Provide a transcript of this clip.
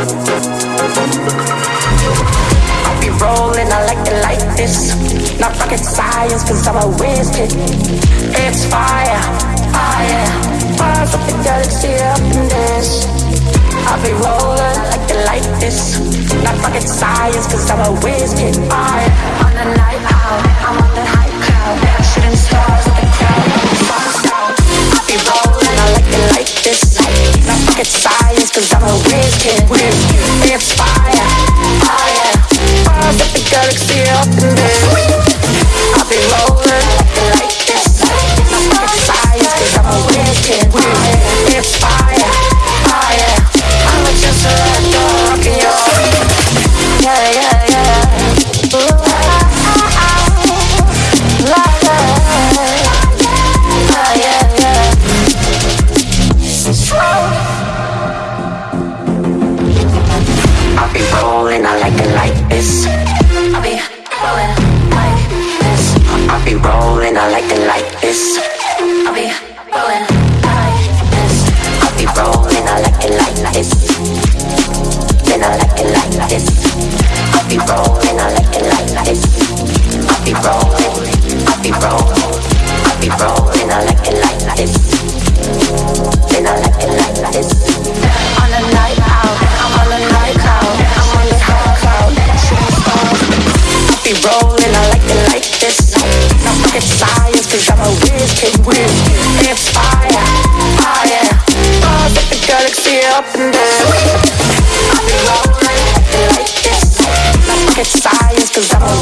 I'll be rolling, I like it like this. Not rocket science, cause I'm a whiz kid. It's fire, fire. Fires up the galaxy up in this. I'll be rolling like it like this. Not rocket science, cause I'm a whiz kid. Fire. Science, cause I'm a whiz. It's fire, fire. Fires up the galaxy I'll be rolling, I like it like this. I'll be rolling like this. I'll be rolling, I like it like this. I'll be rolling like this. I'll be rolling, I like it like this. Then I like it like this. I'll be rolling, rolling, I like it like this. Not rocket science, cause I'm a whiz kid. It's fire, fire. Stars at the galaxy up in there. I'll be rolling like it like this. Not rocket science, cause I'm a.